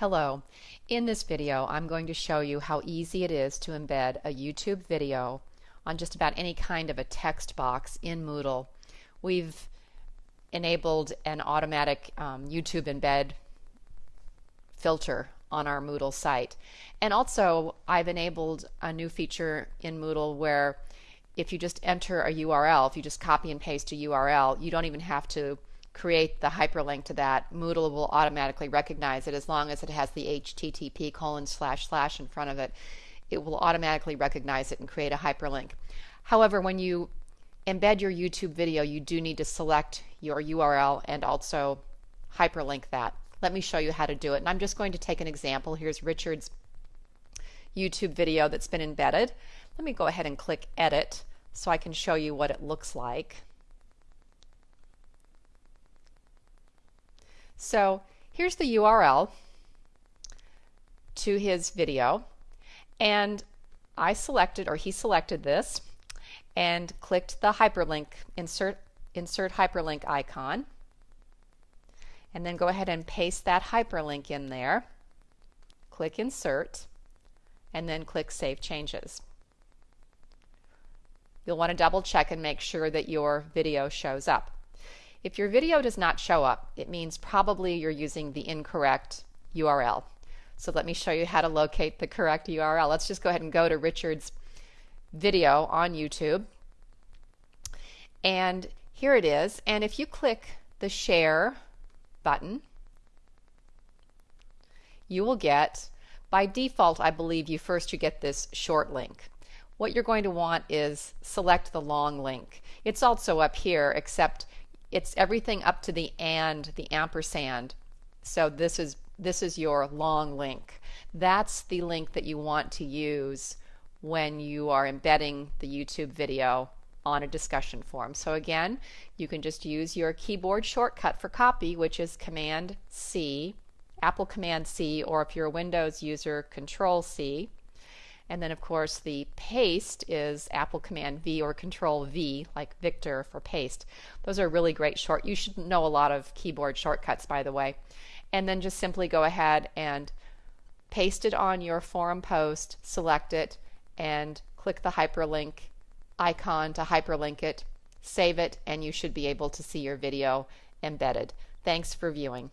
Hello. In this video I'm going to show you how easy it is to embed a YouTube video on just about any kind of a text box in Moodle. We've enabled an automatic um, YouTube embed filter on our Moodle site. And also I've enabled a new feature in Moodle where if you just enter a URL, if you just copy and paste a URL, you don't even have to create the hyperlink to that, Moodle will automatically recognize it as long as it has the HTTP colon slash slash in front of it. It will automatically recognize it and create a hyperlink. However, when you embed your YouTube video, you do need to select your URL and also hyperlink that. Let me show you how to do it. And I'm just going to take an example. Here's Richard's YouTube video that's been embedded. Let me go ahead and click Edit so I can show you what it looks like. So here's the URL to his video. And I selected or he selected this and clicked the hyperlink insert insert hyperlink icon and then go ahead and paste that hyperlink in there. Click insert and then click save changes. You'll want to double check and make sure that your video shows up if your video does not show up, it means probably you're using the incorrect URL. So let me show you how to locate the correct URL. Let's just go ahead and go to Richard's video on YouTube. And here it is. And if you click the share button, you will get, by default, I believe you first you get this short link. What you're going to want is select the long link. It's also up here, except it's everything up to the and, the ampersand. So this is this is your long link. That's the link that you want to use when you are embedding the YouTube video on a discussion forum. So again, you can just use your keyboard shortcut for copy, which is Command C, Apple Command C, or if you're a Windows user, Control C. And then of course the paste is Apple Command V or Control V, like Victor for paste. Those are really great short. You should know a lot of keyboard shortcuts, by the way. And then just simply go ahead and paste it on your forum post, select it, and click the hyperlink icon to hyperlink it, save it, and you should be able to see your video embedded. Thanks for viewing.